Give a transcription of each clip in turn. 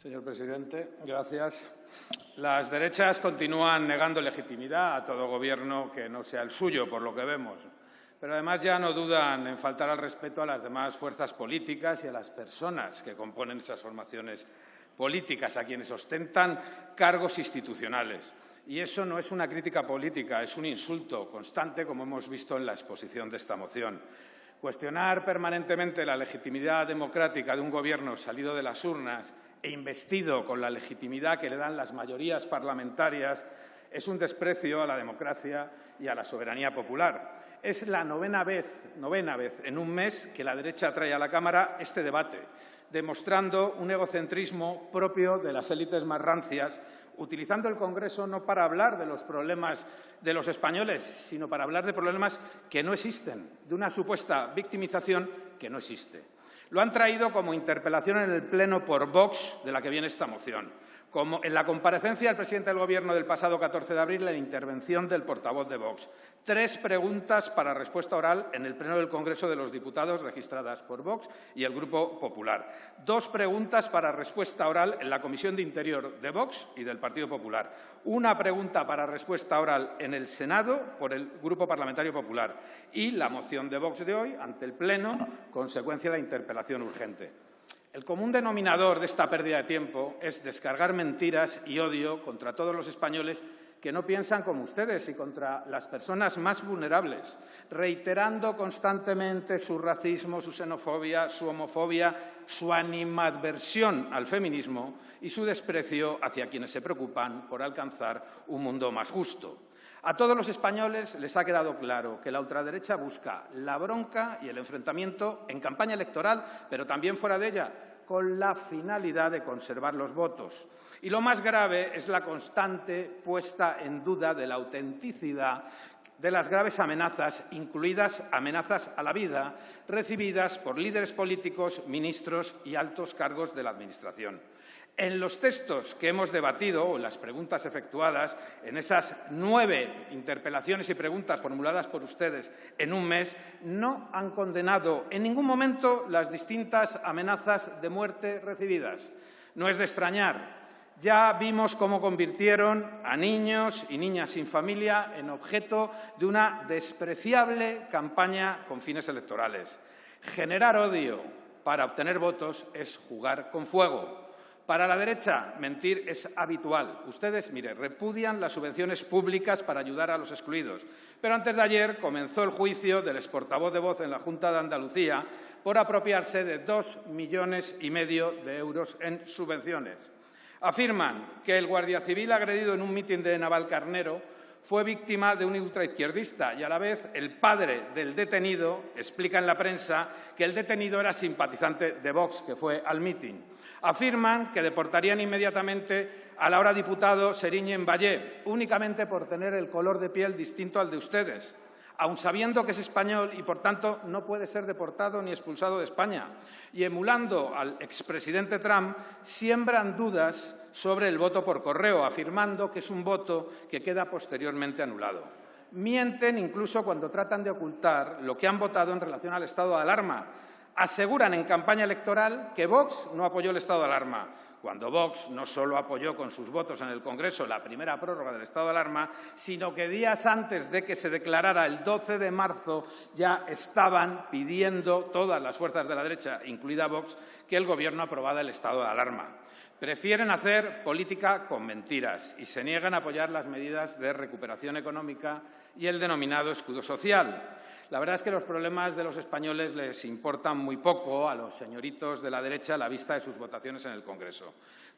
Señor presidente, gracias. Las derechas continúan negando legitimidad a todo gobierno que no sea el suyo, por lo que vemos. Pero además ya no dudan en faltar al respeto a las demás fuerzas políticas y a las personas que componen esas formaciones políticas, a quienes ostentan cargos institucionales. Y eso no es una crítica política, es un insulto constante, como hemos visto en la exposición de esta moción. Cuestionar permanentemente la legitimidad democrática de un Gobierno salido de las urnas e investido con la legitimidad que le dan las mayorías parlamentarias es un desprecio a la democracia y a la soberanía popular. Es la novena vez, novena vez en un mes que la derecha trae a la Cámara este debate, demostrando un egocentrismo propio de las élites más rancias utilizando el Congreso no para hablar de los problemas de los españoles, sino para hablar de problemas que no existen, de una supuesta victimización que no existe. Lo han traído como interpelación en el Pleno por Vox, de la que viene esta moción como en la comparecencia del presidente del Gobierno del pasado 14 de abril, la intervención del portavoz de Vox. Tres preguntas para respuesta oral en el Pleno del Congreso de los Diputados registradas por Vox y el Grupo Popular. Dos preguntas para respuesta oral en la Comisión de Interior de Vox y del Partido Popular. Una pregunta para respuesta oral en el Senado por el Grupo Parlamentario Popular. Y la moción de Vox de hoy ante el Pleno, consecuencia de la interpelación urgente. El común denominador de esta pérdida de tiempo es descargar mentiras y odio contra todos los españoles que no piensan como ustedes y contra las personas más vulnerables, reiterando constantemente su racismo, su xenofobia, su homofobia, su animadversión al feminismo y su desprecio hacia quienes se preocupan por alcanzar un mundo más justo. A todos los españoles les ha quedado claro que la ultraderecha busca la bronca y el enfrentamiento en campaña electoral, pero también fuera de ella, con la finalidad de conservar los votos. Y lo más grave es la constante puesta en duda de la autenticidad de las graves amenazas, incluidas amenazas a la vida, recibidas por líderes políticos, ministros y altos cargos de la Administración. En los textos que hemos debatido, o las preguntas efectuadas, en esas nueve interpelaciones y preguntas formuladas por ustedes en un mes, no han condenado en ningún momento las distintas amenazas de muerte recibidas. No es de extrañar. Ya vimos cómo convirtieron a niños y niñas sin familia en objeto de una despreciable campaña con fines electorales. Generar odio para obtener votos es jugar con fuego. Para la derecha, mentir es habitual. Ustedes, mire, repudian las subvenciones públicas para ayudar a los excluidos. Pero antes de ayer comenzó el juicio del exportavoz de voz en la Junta de Andalucía por apropiarse de dos millones y medio de euros en subvenciones. Afirman que el guardia civil agredido en un mitin de Navalcarnero fue víctima de un ultraizquierdista y a la vez el padre del detenido explica en la prensa que el detenido era simpatizante de Vox, que fue al mitin. Afirman que deportarían inmediatamente al ahora diputado Seriñen Valle, únicamente por tener el color de piel distinto al de ustedes, aun sabiendo que es español y, por tanto, no puede ser deportado ni expulsado de España. Y emulando al expresidente Trump, siembran dudas sobre el voto por correo, afirmando que es un voto que queda posteriormente anulado. Mienten incluso cuando tratan de ocultar lo que han votado en relación al estado de alarma. Aseguran en campaña electoral que Vox no apoyó el estado de alarma, cuando Vox no solo apoyó con sus votos en el Congreso la primera prórroga del estado de alarma, sino que días antes de que se declarara el 12 de marzo ya estaban pidiendo todas las fuerzas de la derecha, incluida Vox, que el Gobierno aprobara el estado de alarma. Prefieren hacer política con mentiras y se niegan a apoyar las medidas de recuperación económica y el denominado escudo social. La verdad es que los problemas de los españoles les importan muy poco a los señoritos de la derecha a la vista de sus votaciones en el Congreso.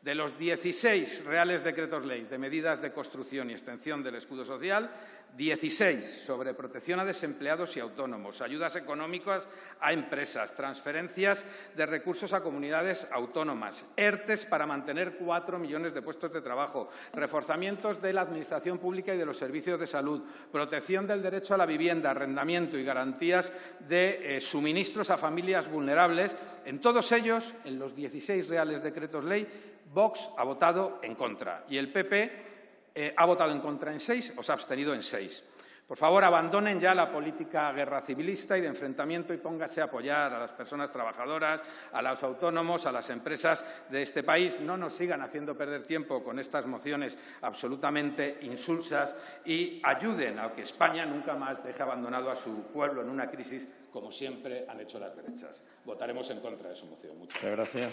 De los 16 reales decretos ley de medidas de construcción y extensión del escudo social, 16 sobre protección a desempleados y autónomos, ayudas económicas a empresas, transferencias de recursos a comunidades autónomas, ERTES para mantener cuatro millones de puestos de trabajo, reforzamientos de la Administración pública y de los servicios de salud, protección del derecho a la vivienda, arrendamiento y garantías de eh, suministros a familias vulnerables. En todos ellos, en los 16 reales decretos ley, Vox ha votado en contra y el PP eh, ha votado en contra en seis o se ha abstenido en seis. Por favor, abandonen ya la política guerra civilista y de enfrentamiento y póngase a apoyar a las personas trabajadoras, a los autónomos, a las empresas de este país. No nos sigan haciendo perder tiempo con estas mociones absolutamente insulsas y ayuden a que España nunca más deje abandonado a su pueblo en una crisis como siempre han hecho las derechas. Votaremos en contra de su moción. Muchas gracias.